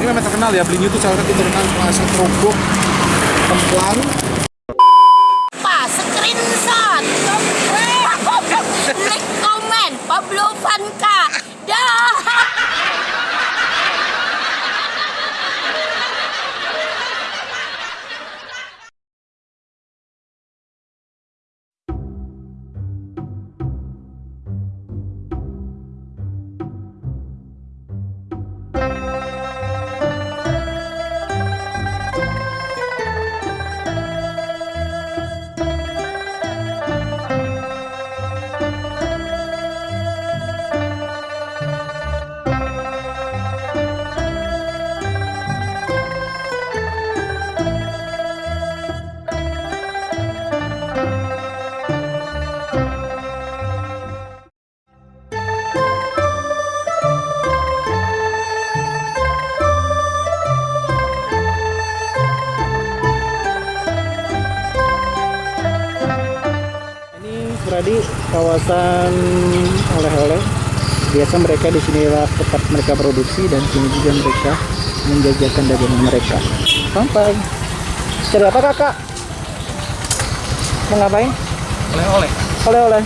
Ini memang terkenal ya, Blinyu itu salah satu terkenal rasa kerupuk, templang, Pak, screenshot. Klik komen Pablo Vanka. Dah. Berada kawasan oleh-oleh. Biasa mereka di sinilah tempat mereka produksi dan sini juga mereka menjajakan dagangan mereka. Sampai. Cari apa kakak? Mau ngapain? oleh-oleh. Oleh-oleh.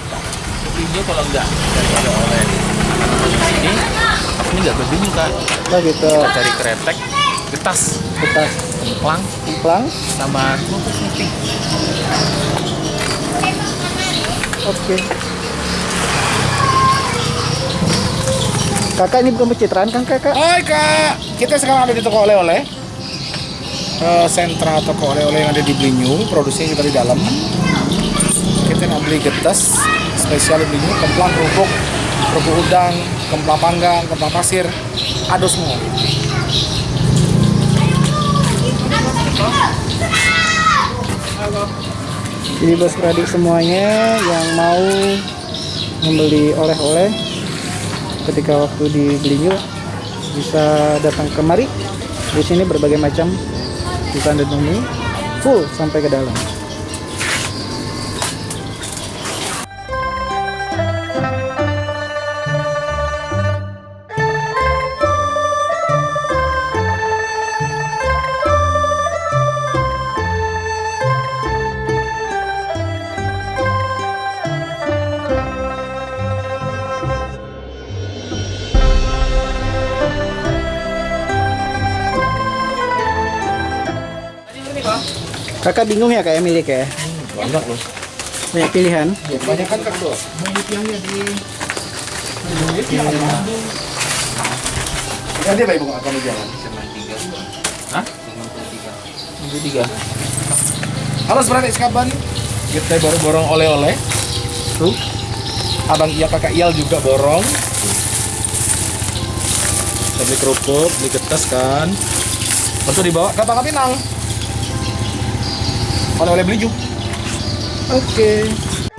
Blinyu kalau enggak dari oleh-oleh ini, aku ini enggak berbinyu kak. Oh gitu. Kita cari kretek, getas, Kita templang, pulang. sama kerupuk. Oke. Kakak ini bukan pencitraan kan kakak? Hai kak, kita sekarang ada di toko oleh-oleh. Eh, sentra toko oleh-oleh yang ada di Blinyu, produksinya kita di dalam. Kita mau beli getas, spesial di Blinyu, kemplang kerupuk, kerupuk udang, kemplang panggang, kemplang pasir, ada semua. Jadi bos pradik semuanya yang mau membeli oleh-oleh ketika waktu di Blinyu bisa datang kemari. Di sini berbagai macam bisa Anda temui full sampai ke dalam. Kakak bingung ya kayak milik ya? Banyak loh. Banyak pilihan. Banyak kan kak tuh. Ya dia baik bunga kamu jalan. Hah? tiga. Halo sebenarnya sekaban. Kita baru borong oleh-oleh. Tuh. Abang iya kakak Iyal juga borong. Kita beli kerupuk, beli getas kan. Untuk dibawa ke Bangka Pinang. Oleh-oleh beli juga. Oke. Kak,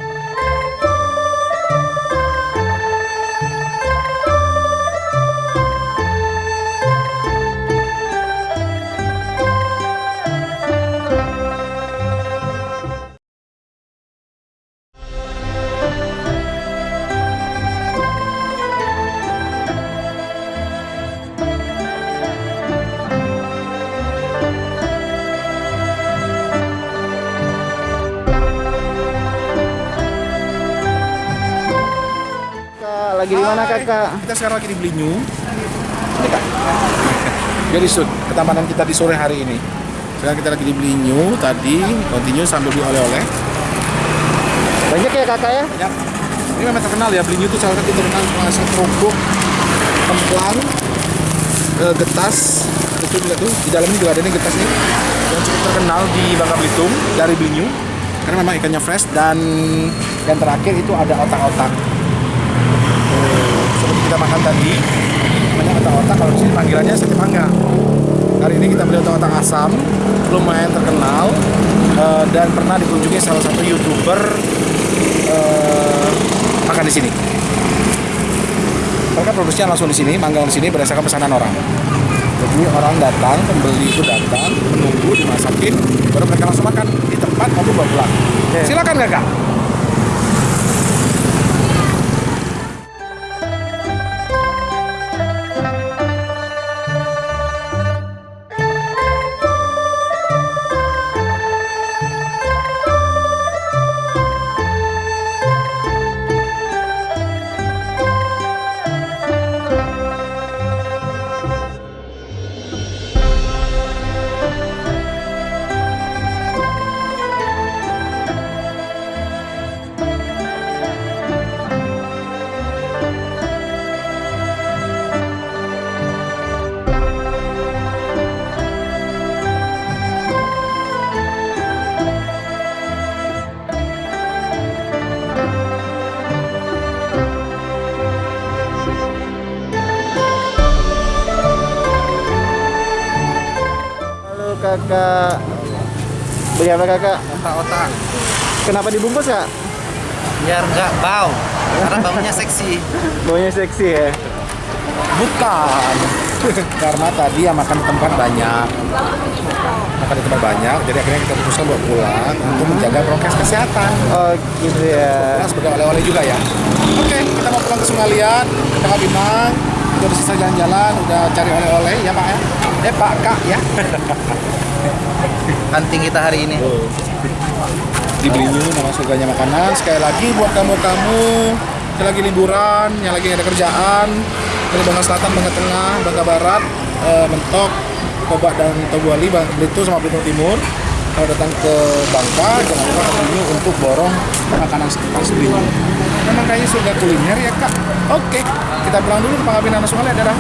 lagi di mana kakak? Kita sekarang lagi di Blinyu. Ini kak. Jadi sud, ketamanan kita di sore hari ini. Sekarang kita lagi di Blinyu tadi, continue sambil beli oleh-oleh. Banyak ya kakak ya? Banyak. Ini memang terkenal ya, Blinyu itu salah satu terkenal rasa kerupuk, templang, eh, getas, itu juga tuh di dalamnya juga ada nih getas nih yang cukup terkenal di Bangka Belitung dari Blinyu karena memang ikannya fresh dan yang terakhir itu ada otak-otak Seperti kita makan tadi namanya otak-otak kalau di sini panggilannya sate panggang hari ini kita beli otak-otak asam lumayan terkenal eh, dan pernah dikunjungi salah satu youtuber eh, makan di sini mereka produksinya langsung di sini, manggang di sini berdasarkan pesanan orang. Jadi orang datang, pembeli itu datang, menunggu dimasakin, baru mereka langsung makan di tempat maupun bawa pulang. Silakan kakak. Kakak beli apa kakak otak-otak kenapa dibungkus kak biar nggak bau karena baunya seksi baunya seksi ya Bukan. Karena tadi yang makan di tempat banyak. Makan di tempat banyak, jadi akhirnya kita putuskan buat pulang untuk menjaga prokes kesehatan. oh gitu ya Pulang sebagai oleh-oleh juga ya. Oke, kita mau pulang ke Sungalian, ke Tengah Pinang. Udah sisa jalan-jalan, udah cari oleh-oleh ya Pak ya. Eh Pak Kak ya. hunting kita hari ini Dibeli new nama surganya makanan. Sekali lagi buat kamu-kamu yang lagi liburan, yang lagi ada kerjaan, dari Bangka Selatan, Bangka Tengah, Bangka Barat, eh, Mentok, Toba dan Tobuali, Belitung sama Belitung Timur. Kalau datang ke Bangka, jangan lupa dulu untuk borong makanan sekitar sendiri. Memang kayaknya surga kuliner ya kak. Oke, kita pulang dulu ke Pangkapinan Nasional ya, dadah.